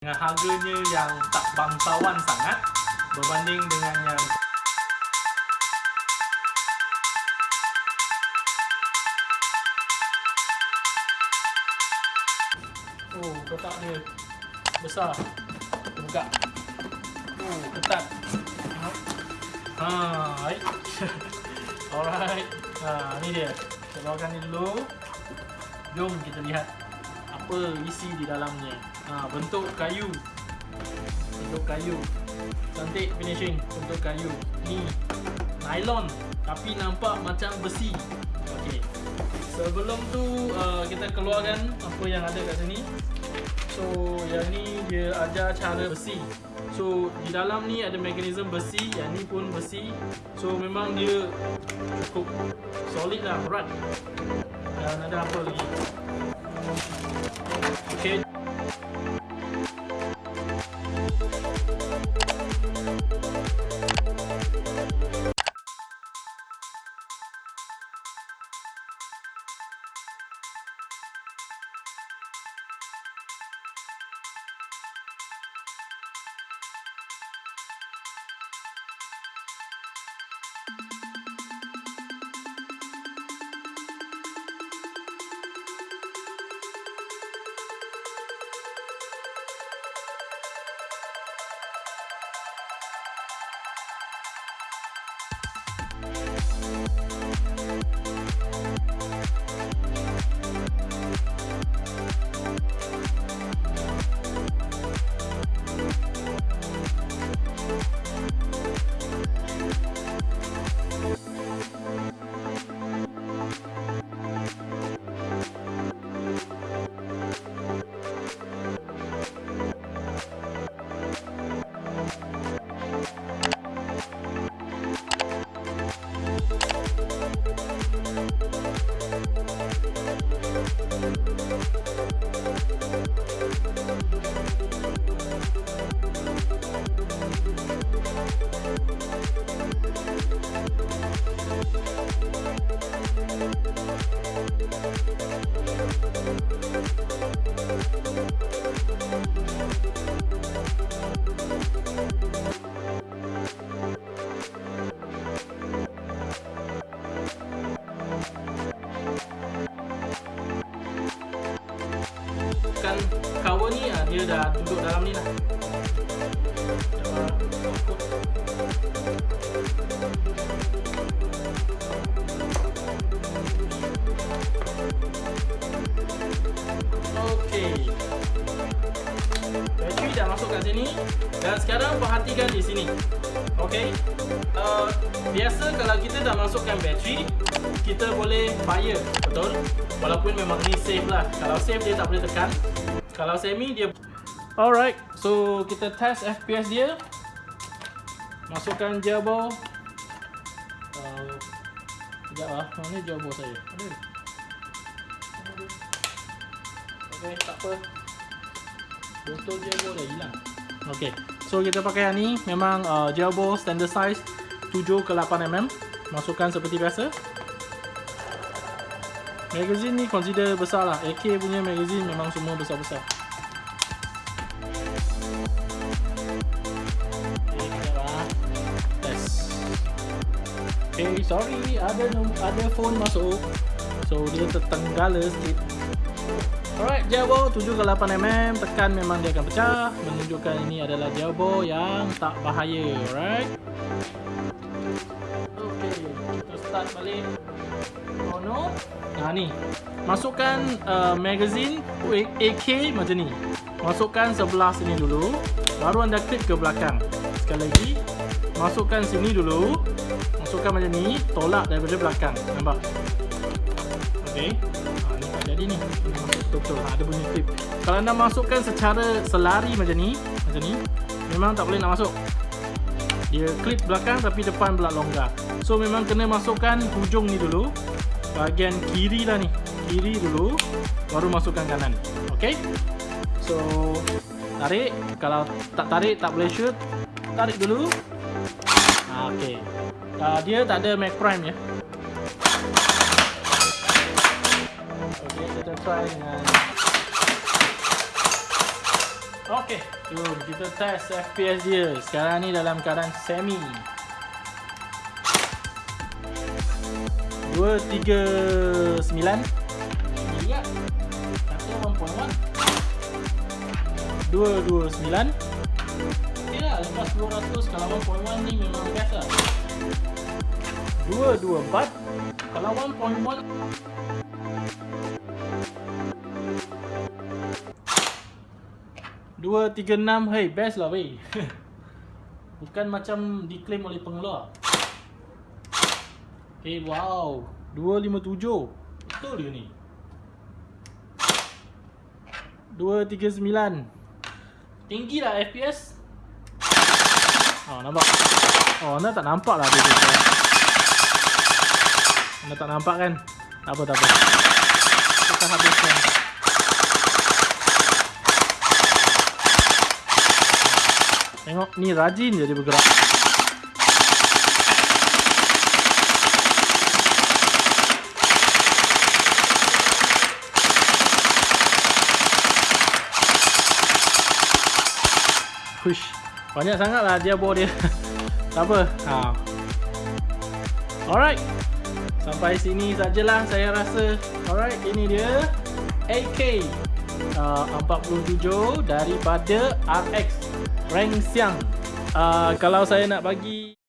dengan harganya yang tak bangsawan sangat berbanding dengan yang Oh, kotak dia besar. Buka. Oh, ketat. Ha, baik. Alright. Ha, ni dia. Kita keluarkan ni dulu. Jom kita lihat apa isi di dalamnya. Ha, bentuk kayu. Bentuk kayu. Cantik finishing bentuk kayu. Ni nylon tapi nampak macam besi. Okey. Sebelum tu uh, kita keluarkan apa yang ada kat sini. So yang ni dia ajar cara besi. So di dalam ni ada mekanisme besi, yang ni pun besi. So memang dia cukup solid lah, berat. Dan ada apa lagi? Okay. Kan cover ni ah, dia dah duduk dalam ni lah. Dan sekarang perhatikan di sini. Okey. Uh, biasa kalau kita dah masukkan bateri, kita boleh fire, betul? Walaupun memang ni safe lah. Kalau safe dia tak boleh tekan. Kalau semi dia Alright, so kita test FPS dia. Masukkan gerbo. Uh, sekejap lah, mana gerbo saya? Ada. Ada. Okay, tak apa. Botol gerbo dah hilang. Okay, so kita pakai yang ni. Memang uh, gerbo standard size 7 ke 8 mm. Masukkan seperti biasa. Magazine ni consider besar lah. AK punya magazine memang semua besar-besar. Okay, Okay, sorry Ada ada phone masuk. So, dia tertenggala sikit. Alright, jawbo 7 ke 8mm Tekan memang dia akan pecah. Menunjukkan ini adalah jawbo yang tak bahaya Alright? Okay, kita start balik Ha ni. Masukkan uh, magazine AK macam ni. Masukkan sebelah sini dulu. Baru anda klik ke belakang. Sekali lagi. Masukkan sini dulu. Masukkan macam ni. Tolak daripada belakang. Nampak? Okey. Ha, ni tak jadi ni. Betul-betul. Ha, ada bunyi clip. Kalau anda masukkan secara selari macam ni. Macam ni. Memang tak boleh nak masuk. Dia clip belakang tapi depan pula longgar. So memang kena masukkan hujung ni dulu. Bahagian kiri lah ni. Kiri dulu baru masukkan kanan. Ok so tarik. Kalau tak tarik tak boleh shoot. Tarik dulu. Ah, ok uh, dia tak ada mag prime ya? Ok kita try dengan Okey, jom kita test FPS dia. Sekarang ni dalam keadaan semi. 239 Juga Kata 1.1 229 Ok lah lepas 200 kalau 1.1 ni memang best lah. 224 Kalau 1.1 Dua tiga enam, hey best lah weh. Bukan macam diklaim oleh pengeluar. Okay, wow, dua lima tujuh, betul ke ni? Dua tiga sembilan, tinggi lah FPS. Oh nampak? Oh anda tak nampak lah dia. Anda tak nampak kan? Tak apa tak apa. Kita habiskan. Tengok ni rajin je dia bergerak. Hush. Banyak sangatlah dia bawa dia. tak apa. Ha. Alright. Sampai sini sajalah saya rasa. Alright, ini dia AK uh, 47 daripada RX rank siang. Uh, kalau saya nak bagi